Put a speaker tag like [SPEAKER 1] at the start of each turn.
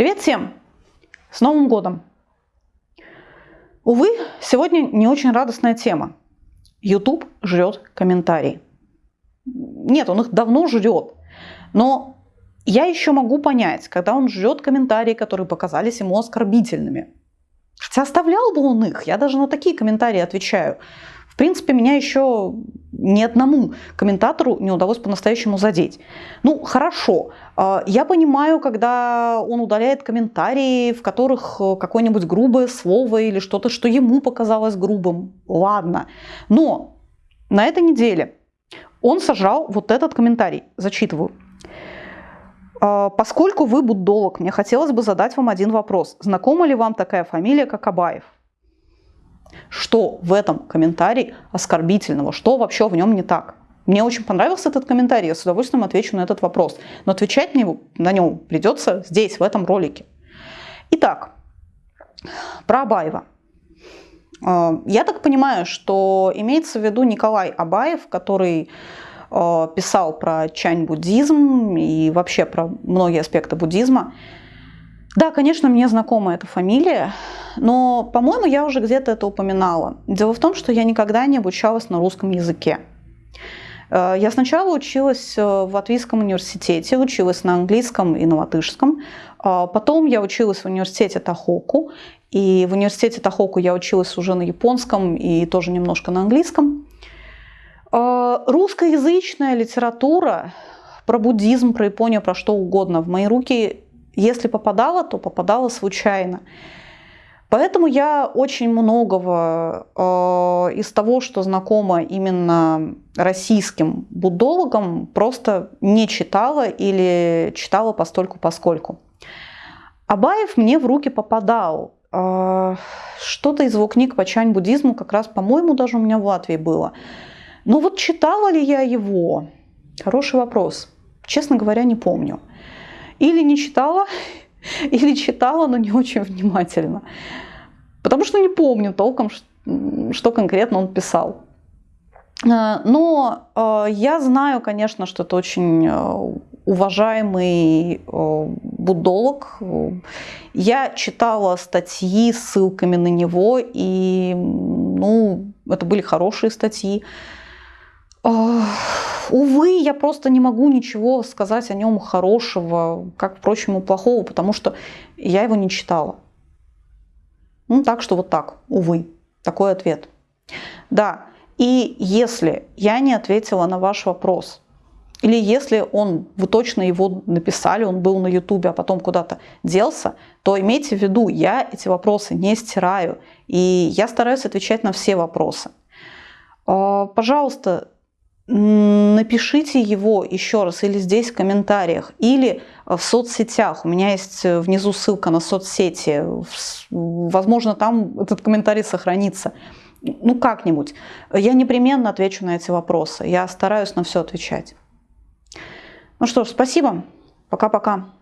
[SPEAKER 1] Привет всем! С Новым годом! Увы, сегодня не очень радостная тема. YouTube жрет комментарии. Нет, он их давно жрет. Но я еще могу понять, когда он жрет комментарии, которые показались ему оскорбительными. Хотя оставлял бы он их, я даже на такие комментарии отвечаю. Принципе, меня еще ни одному комментатору не удалось по-настоящему задеть. Ну, хорошо. А, я понимаю, когда он удаляет комментарии, в которых э, какое-нибудь грубое слово или что-то, что ему показалось грубым. Ладно. Но на этой неделе он сожрал вот этот комментарий. Зачитываю. А, поскольку вы буддолог, мне хотелось бы задать вам один вопрос. Знакома ли вам такая фамилия, как Абаев? Что в этом комментарии оскорбительного? Что вообще в нем не так? Мне очень понравился этот комментарий, я с удовольствием отвечу на этот вопрос. Но отвечать мне на нем придется здесь, в этом ролике. Итак, про Абаева. А, я так понимаю, что имеется в виду Николай Абаев, который а, писал про чань-буддизм и вообще про многие аспекты буддизма. Да, конечно, мне знакома эта фамилия, но, по-моему, я уже где-то это упоминала. Дело в том, что я никогда не обучалась на русском языке. Э, я сначала училась э, в Латвийском университете, училась на английском и на латышском. Э, потом я училась в университете Тахоку. И в университете Тахоку я училась уже на японском и тоже немножко на английском. Русскоязычная литература про буддизм, про Японию, про что угодно в мои руки если попадала, то попадала случайно. Поэтому я очень многого э, из того, что знакомо именно российским буддологам, просто не читала или читала постольку поскольку. Абаев мне в руки попадал. Э, Что-то из его книг по чань-буддизму как раз, по-моему, даже у меня в Латвии было. Но вот читала ли я его? Хороший вопрос. Честно говоря, не помню. Или не читала, или читала, но не очень внимательно. Потому что не помню толком, что конкретно он писал. Э, но э, я знаю, конечно, что это очень э, уважаемый буддолог. Я читала статьи с ссылками на него, и ну, это были хорошие статьи. Увы, я просто не могу ничего сказать о нем хорошего, как, впрочем, и плохого, потому что я его не читала. Ну, так что вот так, увы, такой ответ. Да, и если я не ответила на ваш вопрос, или если он, вы точно его написали, он был на ютубе, а потом куда-то делся, то имейте в виду, я эти вопросы не стираю, и я стараюсь отвечать на все вопросы. А, пожалуйста, напишите его еще раз или здесь в комментариях, или в соцсетях. У меня есть э, внизу ссылка на соцсети. Возможно, там этот комментарий сохранится. Ну, как-нибудь. Я непременно отвечу на эти вопросы. Я стараюсь на все отвечать. Ну что ж, спасибо. Пока-пока.